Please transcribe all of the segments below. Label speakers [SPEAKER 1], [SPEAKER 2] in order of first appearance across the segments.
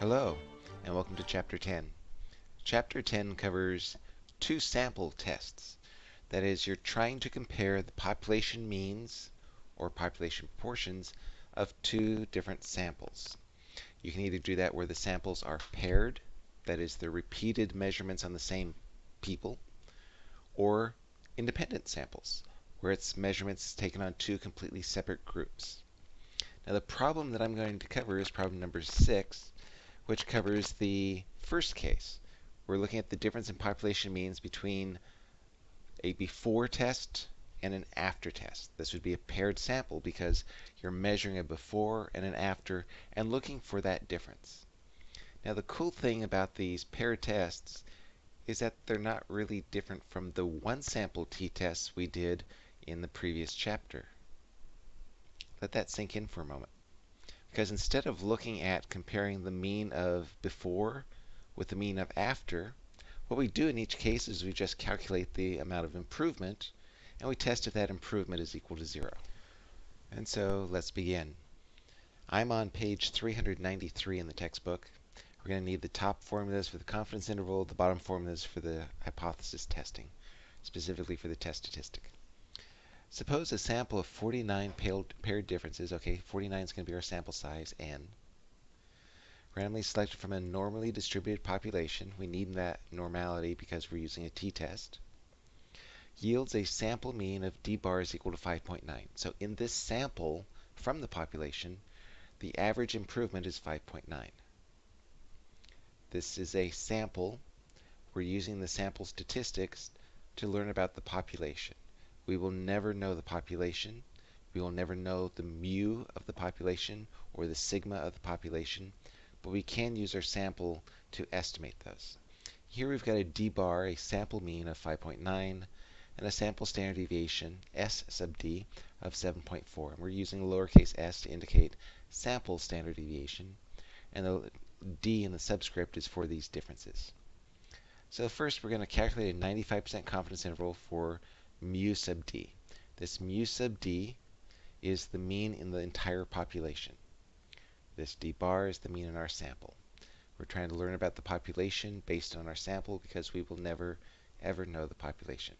[SPEAKER 1] Hello, and welcome to Chapter 10. Chapter 10 covers two sample tests. That is, you're trying to compare the population means or population proportions of two different samples. You can either do that where the samples are paired, that is, they're repeated measurements on the same people, or independent samples, where it's measurements taken on two completely separate groups. Now the problem that I'm going to cover is problem number six, which covers the first case. We're looking at the difference in population means between a before test and an after test. This would be a paired sample because you're measuring a before and an after and looking for that difference. Now the cool thing about these paired tests is that they're not really different from the one sample t-tests we did in the previous chapter. Let that sink in for a moment. Because instead of looking at comparing the mean of before with the mean of after, what we do in each case is we just calculate the amount of improvement and we test if that improvement is equal to zero. And so let's begin. I'm on page 393 in the textbook. We're going to need the top formulas for the confidence interval, the bottom formulas for the hypothesis testing, specifically for the test statistic. Suppose a sample of 49 paired differences, okay, 49 is going to be our sample size, n, randomly selected from a normally distributed population, we need that normality because we're using a t-test, yields a sample mean of d bar is equal to 5.9. So in this sample from the population, the average improvement is 5.9. This is a sample. We're using the sample statistics to learn about the population. We will never know the population. We will never know the mu of the population or the sigma of the population, but we can use our sample to estimate those. Here we've got a d bar, a sample mean of 5.9, and a sample standard deviation, s sub d, of 7.4. And we're using lowercase s to indicate sample standard deviation, and the d in the subscript is for these differences. So first we're going to calculate a 95% confidence interval for mu sub d. This mu sub d is the mean in the entire population. This d bar is the mean in our sample. We're trying to learn about the population based on our sample because we will never ever know the population.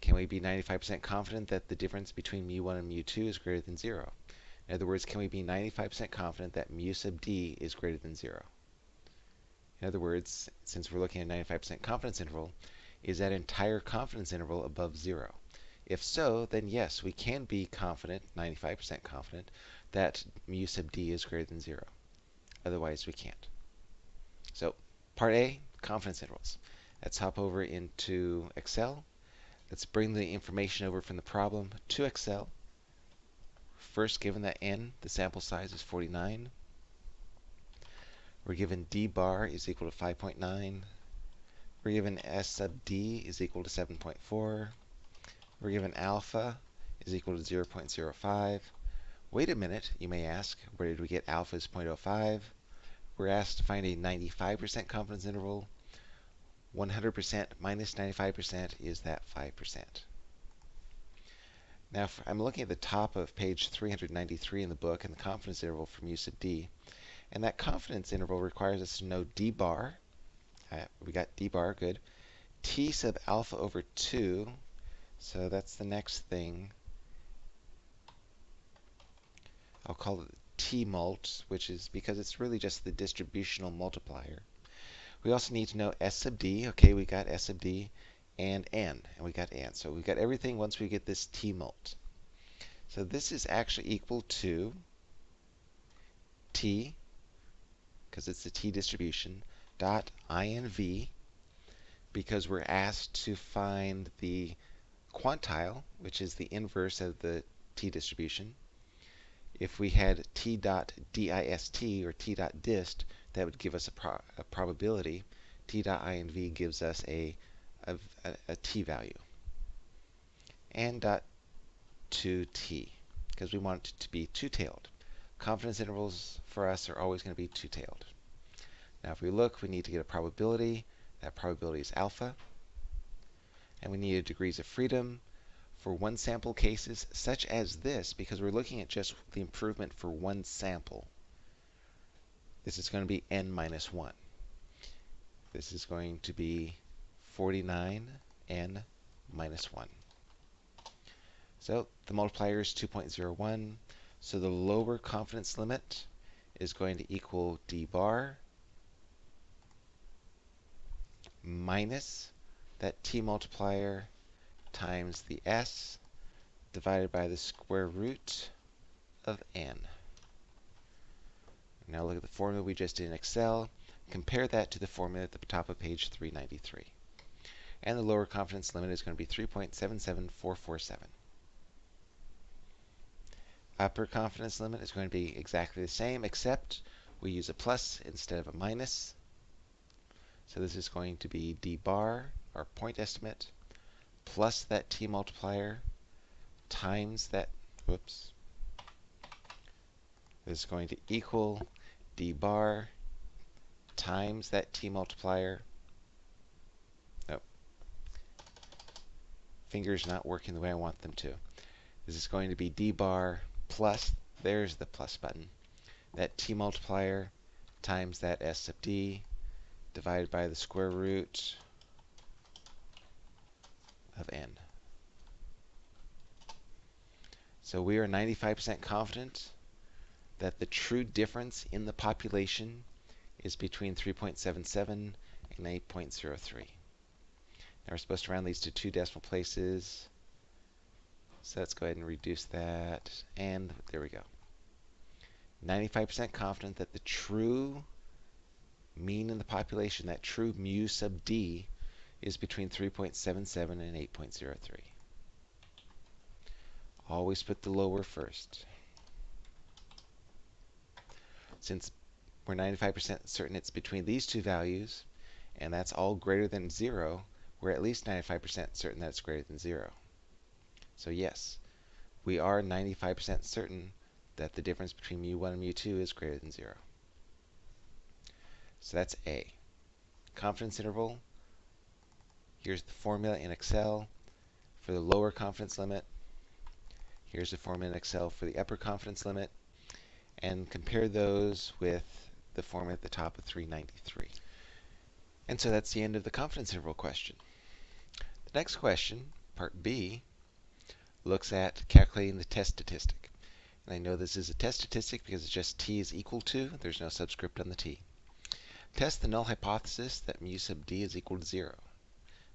[SPEAKER 1] Can we be 95% confident that the difference between mu1 and mu2 is greater than 0? In other words, can we be 95% confident that mu sub d is greater than 0? In other words, since we're looking at a 95% confidence interval, is that entire confidence interval above zero? If so, then yes, we can be confident, 95% confident, that mu sub d is greater than zero. Otherwise, we can't. So, part A, confidence intervals. Let's hop over into Excel. Let's bring the information over from the problem to Excel. First, given that n, the sample size is 49, we're given d bar is equal to 5.9. We're given S sub d is equal to 7.4. We're given alpha is equal to 0.05. Wait a minute, you may ask. Where did we get alpha is 0.05? We're asked to find a 95% confidence interval. 100% minus 95% is that 5%. Now, I'm looking at the top of page 393 in the book and the confidence interval from mu sub d. And that confidence interval requires us to know d bar, we got d bar, good. T sub alpha over 2, so that's the next thing. I'll call it T mult, which is because it's really just the distributional multiplier. We also need to know S sub d. Okay, we got S sub d and n, and we got n. So we got everything once we get this T mult. So this is actually equal to T, because it's the T distribution, dot inv because we're asked to find the quantile, which is the inverse of the t distribution. If we had t dot dist or t dot dist, that would give us a, pro a probability. t dot inv gives us a, a, a t value. And dot 2t, because we want it to be two-tailed. Confidence intervals for us are always going to be two-tailed. Now if we look, we need to get a probability. That probability is alpha. And we need a degrees of freedom for one sample cases, such as this, because we're looking at just the improvement for one sample. this is going to be n minus 1. This is going to be 49 n minus 1. So the multiplier is 2.01. So the lower confidence limit is going to equal d bar minus that t multiplier times the s divided by the square root of n. Now look at the formula we just did in Excel. Compare that to the formula at the top of page 393. And the lower confidence limit is going to be 3.77447. Upper confidence limit is going to be exactly the same, except we use a plus instead of a minus. So this is going to be d bar, our point estimate, plus that t multiplier times that, whoops, this is going to equal d bar times that t multiplier. Nope. Fingers not working the way I want them to. This is going to be d bar plus, there's the plus button, that t multiplier times that s sub d divided by the square root of n. So we are 95% confident that the true difference in the population is between 3.77 and 8.03. Now we're supposed to round these to two decimal places. So let's go ahead and reduce that. And there we go. 95% confident that the true mean in the population, that true mu sub d, is between 3.77 and 8.03. Always put the lower first. Since we're 95% certain it's between these two values, and that's all greater than 0, we're at least 95% certain that it's greater than 0. So yes, we are 95% certain that the difference between mu1 and mu2 is greater than 0. So that's A. Confidence interval. Here's the formula in Excel for the lower confidence limit. Here's the formula in Excel for the upper confidence limit. And compare those with the formula at the top of 393. And so that's the end of the confidence interval question. The next question, part B, looks at calculating the test statistic. And I know this is a test statistic because it's just t is equal to, there's no subscript on the t. Test the null hypothesis that mu sub d is equal to 0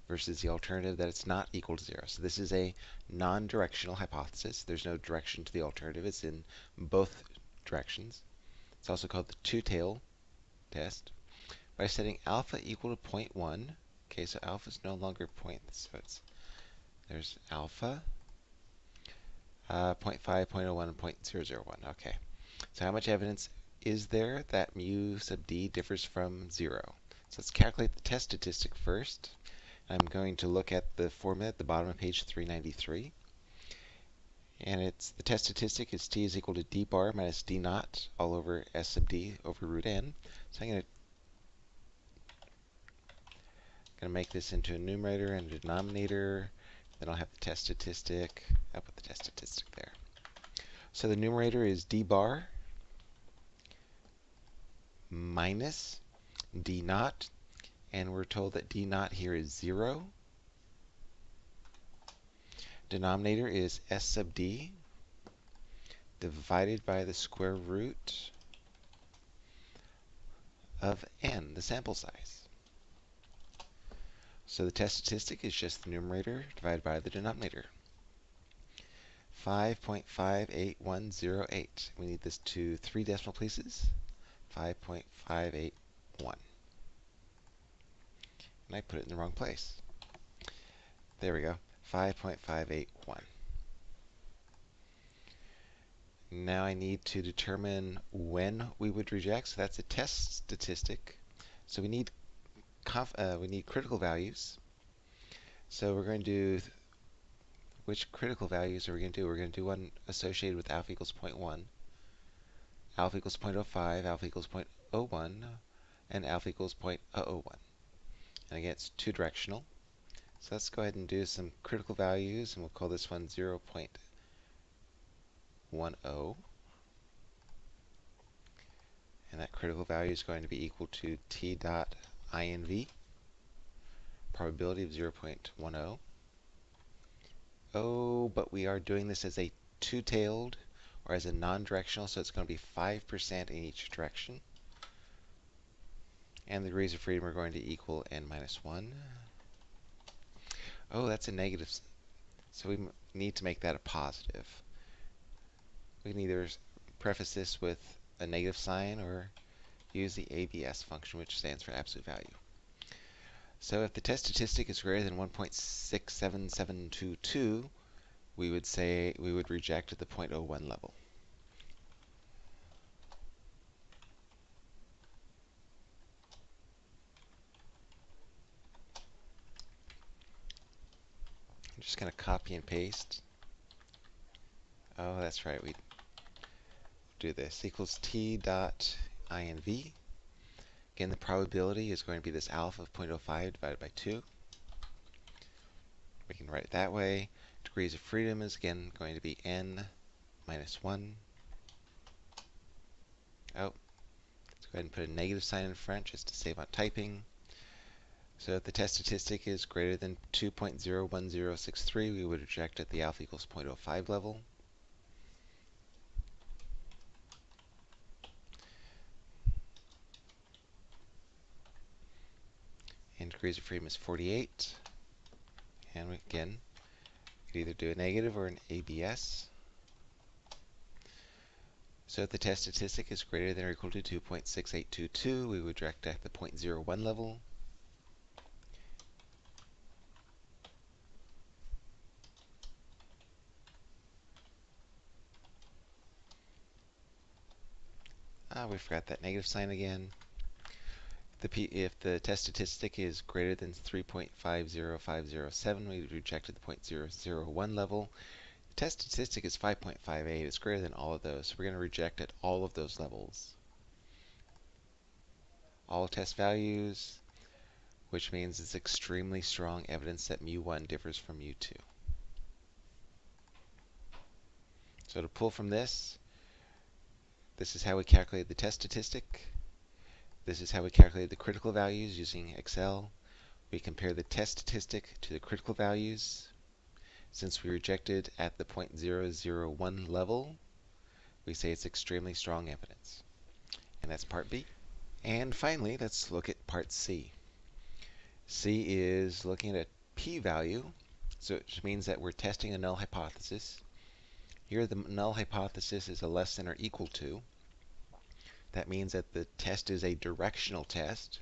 [SPEAKER 1] versus the alternative that it's not equal to 0. So this is a non-directional hypothesis. There's no direction to the alternative. It's in both directions. It's also called the two-tail test. By setting alpha equal to 0.1, okay, so alpha is no longer point, so it's, there's alpha, uh, 0.5, 0.01, and 0.001. Okay, so how much evidence is there that mu sub d differs from 0? So let's calculate the test statistic first. I'm going to look at the formula at the bottom of page 393. And it's the test statistic is t is equal to d bar minus d naught all over s sub d over root n. So I'm going to going to make this into a numerator and a denominator. Then I'll have the test statistic. I'll put the test statistic there. So the numerator is d bar minus d naught and we're told that d naught here is 0. Denominator is s sub d divided by the square root of n, the sample size. So the test statistic is just the numerator divided by the denominator. 5.58108. We need this to three decimal places. 5.581 and I put it in the wrong place. There we go, 5.581. Now I need to determine when we would reject, so that's a test statistic. So we need uh, we need critical values. So we're going to do, which critical values are we going to do? We're going to do one associated with alpha equals 0.1, alpha equals 0.05, alpha equals 0.01, and alpha equals 0.001. And again, it's two directional. So let's go ahead and do some critical values, and we'll call this one 0 0.10. And that critical value is going to be equal to t dot inv, probability of 0.10. Oh, but we are doing this as a two-tailed or as a non-directional, so it's going to be 5% in each direction. And the degrees of freedom are going to equal n minus 1. Oh, that's a negative. So we need to make that a positive. We can either preface this with a negative sign or use the ABS function, which stands for absolute value. So if the test statistic is greater than 1.67722, we would say we would reject at the 0.01 level. I'm just going to copy and paste. Oh, that's right. We do this equals t dot inv. Again, the probability is going to be this alpha of 0.05 divided by 2. We can write it that way. Degrees of freedom is again going to be n minus 1. Oh, let's go ahead and put a negative sign in front just to save on typing. So if the test statistic is greater than 2.01063, we would reject at the alpha equals 0.05 level. And degrees of freedom is 48. And again, we could either do a negative or an ABS. So if the test statistic is greater than or equal to 2.6822, we would reject at the 0.01 level. Ah, we forgot that negative sign again. The P, if the test statistic is greater than 3.50507, we rejected the 0.001 level. The test statistic is 5.58. It's greater than all of those, so we're going to reject at all of those levels. All test values, which means it's extremely strong evidence that mu1 differs from mu2. So to pull from this, this is how we calculate the test statistic. This is how we calculate the critical values using Excel. We compare the test statistic to the critical values. Since we rejected at the 0.001 level, we say it's extremely strong evidence. And that's part B. And finally, let's look at part C. C is looking at a p-value, so it means that we're testing a null hypothesis. Here the null hypothesis is a less than or equal to. That means that the test is a directional test,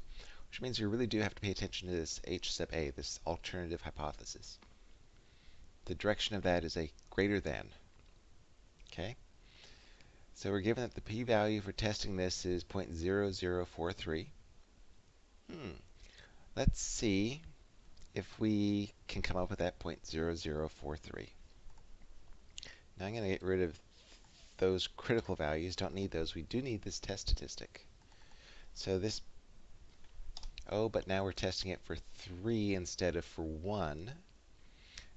[SPEAKER 1] which means you really do have to pay attention to this H sub A, this alternative hypothesis. The direction of that is a greater than. Okay? So we're given that the p-value for testing this is 0.0043. Hmm. Let's see if we can come up with that 0.0043. Now I'm going to get rid of those critical values. Don't need those. We do need this test statistic. So this, oh, but now we're testing it for 3 instead of for 1.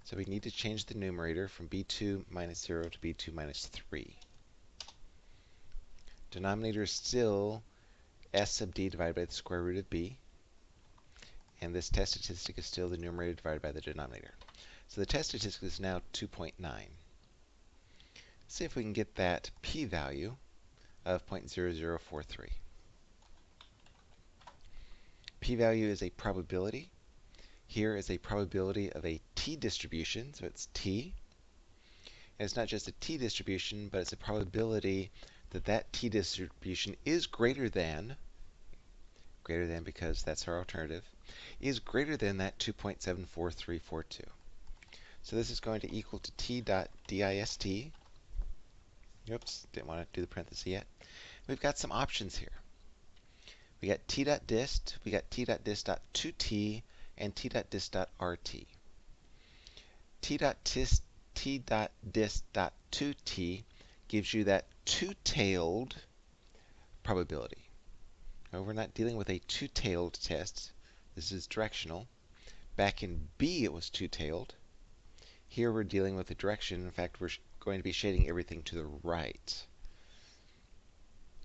[SPEAKER 1] So we need to change the numerator from b2 minus 0 to b2 minus 3. Denominator is still s sub d divided by the square root of b. And this test statistic is still the numerator divided by the denominator. So the test statistic is now 2.9 see if we can get that p-value of 0.0043. P-value is a probability. Here is a probability of a t-distribution, so it's t. And it's not just a t-distribution, but it's a probability that that t-distribution is greater than, greater than because that's our alternative, is greater than that 2.74342. So this is going to equal to t dot dist, Oops, didn't want to do the parenthesis yet. We've got some options here. We got t.dist, we got t.dist.2t, and t.dist.rt. t.dist, t.dist.2t gives you that two-tailed probability. Now, we're not dealing with a two-tailed test. This is directional. Back in B, it was two-tailed. Here we're dealing with a direction. In fact, we're going to be shading everything to the right.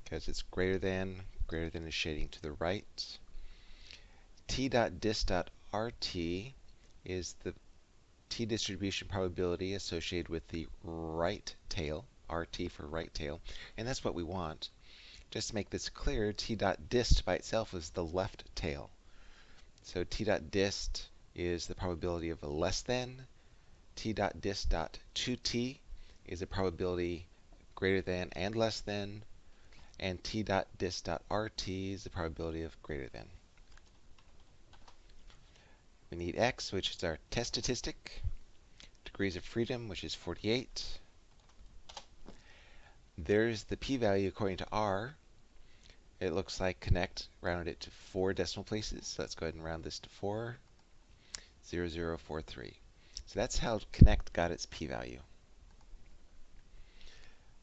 [SPEAKER 1] because it's greater than, greater than is shading to the right. T dot dis dot RT is the t-distribution probability associated with the right tail, rt for right tail, and that's what we want. Just to make this clear, T dot dist by itself is the left tail. So T dot dist is the probability of a less than. t.dist.2t is a probability greater than and less than. And t dot dis dot rt is the probability of greater than. We need x, which is our test statistic. Degrees of freedom, which is 48. There's the p-value according to r. It looks like Connect rounded it to four decimal places. So let's go ahead and round this to 4. 0043. So that's how Connect got its p-value.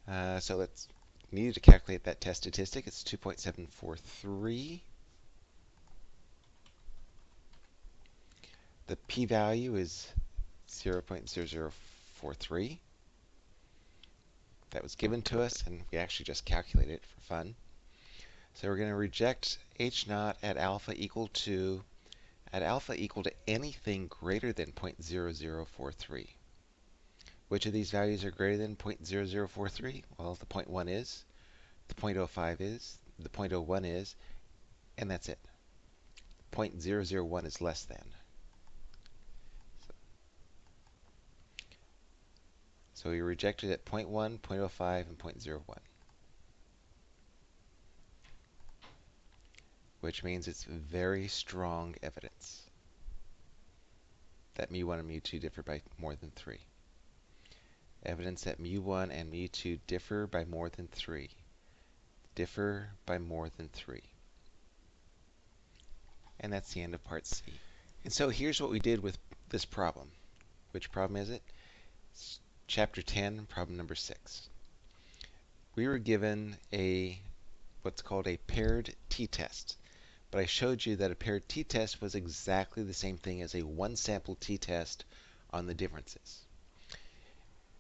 [SPEAKER 1] Uh, so let's need to calculate that test statistic. It's 2.743. The p-value is 0.0043 that was given to us, and we actually just calculated it for fun. So we're going to reject h naught at alpha equal to at alpha equal to anything greater than 0.0043. Which of these values are greater than 0.0043? Well, the 0.1 is, the 0.05 is, the 0.01 is, and that's it. 0.001 is less than. So we rejected at 0.1, 0.05, and 0.01. Which means it's very strong evidence that mu1 and mu2 differ by more than 3. Evidence that mu1 and mu2 differ by more than 3. Differ by more than 3. And that's the end of part C. And so here's what we did with this problem. Which problem is it? Chapter 10, problem number 6. We were given a what's called a paired t-test. But I showed you that a paired t-test was exactly the same thing as a one-sample t-test on the differences.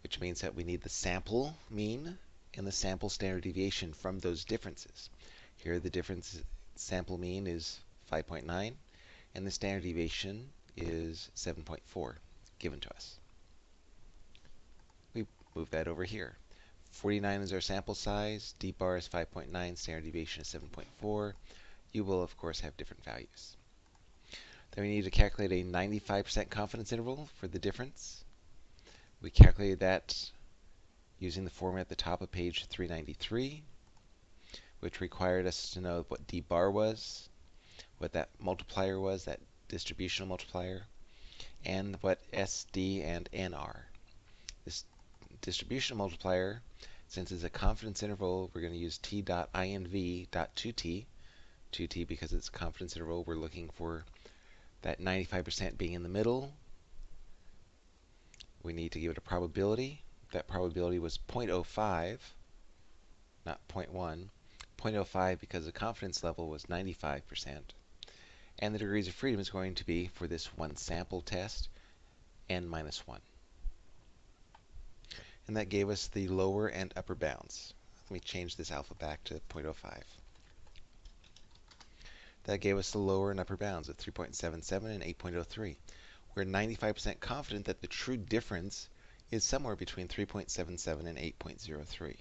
[SPEAKER 1] Which means that we need the sample mean and the sample standard deviation from those differences. Here the difference sample mean is 5.9 and the standard deviation is 7.4 given to us We move that over here. 49 is our sample size, d bar is 5.9, standard deviation is 7.4. You will, of course, have different values. Then we need to calculate a 95% confidence interval for the difference. We calculated that using the formula at the top of page 393, which required us to know what d bar was, what that multiplier was, that distributional multiplier, and what SD and N are. This distribution multiplier, since it's a confidence interval, we're going to use t t.inv.2t, 2t because it's a confidence interval, we're looking for that 95% being in the middle. We need to give it a probability. That probability was 0.05, not 0.1. 0.05 because the confidence level was 95%. And the degrees of freedom is going to be, for this one sample test, n minus 1 and that gave us the lower and upper bounds. Let me change this alpha back to 0.05. That gave us the lower and upper bounds of 3.77 and 8.03. We're 95% confident that the true difference is somewhere between 3.77 and 8.03.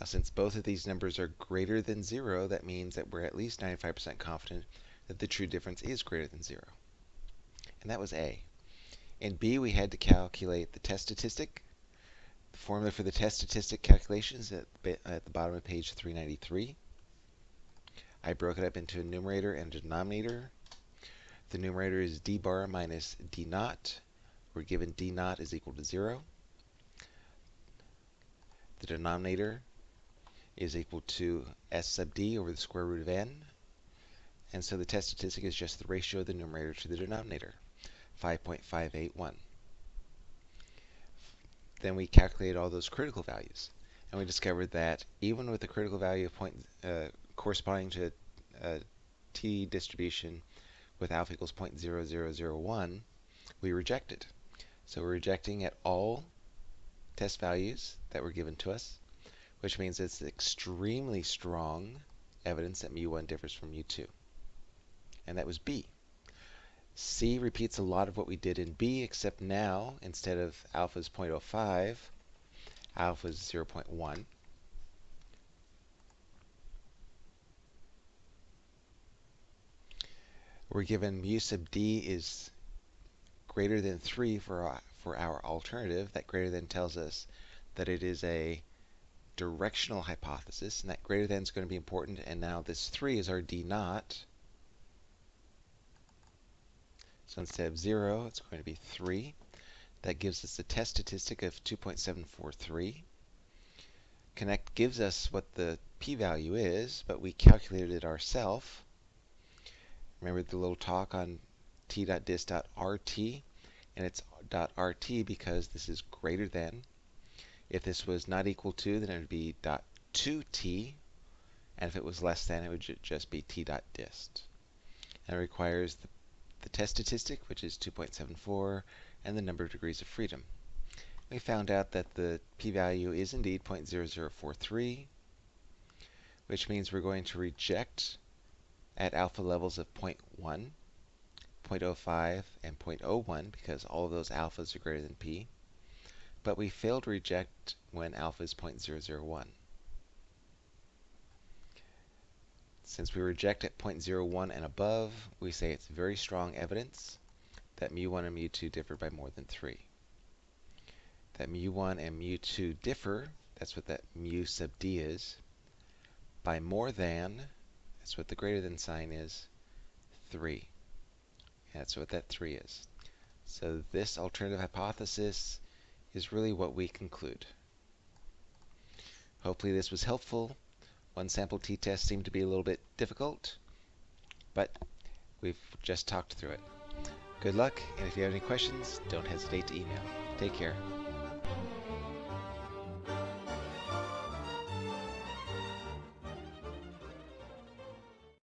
[SPEAKER 1] Now, since both of these numbers are greater than 0, that means that we're at least 95% confident that the true difference is greater than 0. And that was A. In B, we had to calculate the test statistic, the formula for the test statistic calculations at, at the bottom of page 393. I broke it up into a numerator and a denominator. The numerator is d bar minus d naught. We're given d naught is equal to 0. The denominator is equal to s sub d over the square root of n. And so the test statistic is just the ratio of the numerator to the denominator, 5.581. Then we calculated all those critical values. And we discovered that even with a critical value of point uh, corresponding to a t distribution with alpha equals 0.0001, we reject it. So we're rejecting at all test values that were given to us which means it's extremely strong evidence that mu1 differs from mu2. And that was B. C repeats a lot of what we did in B, except now, instead of alpha is 0.05, alpha is 0.1. We're given mu sub d is greater than 3 for our, for our alternative. That greater than tells us that it is a directional hypothesis, and that greater than is going to be important. And now this 3 is our d naught. So instead of 0, it's going to be 3. That gives us a test statistic of 2.743. Connect gives us what the p-value is, but we calculated it ourselves. Remember the little talk on t.dis.rt, and it's .rt because this is greater than. If this was not equal to, then it would be .2t, and if it was less than, it would just be t.dist. And it requires the, the test statistic, which is 2.74, and the number of degrees of freedom. We found out that the p-value is indeed 0.0043, which means we're going to reject at alpha levels of 0.1, 0.05, and 0.01 because all of those alphas are greater than p. But we fail to reject when alpha is 0.001. Since we reject at 0.01 and above, we say it's very strong evidence that mu1 and mu2 differ by more than 3. That mu1 and mu2 differ, that's what that mu sub d is, by more than that's what the greater than sign is. 3. That's what that 3 is. So this alternative hypothesis is really what we conclude. Hopefully this was helpful. One sample t-test seemed to be a little bit difficult, but we've just talked through it. Good luck, and if you have any questions, don't hesitate to email. Take care.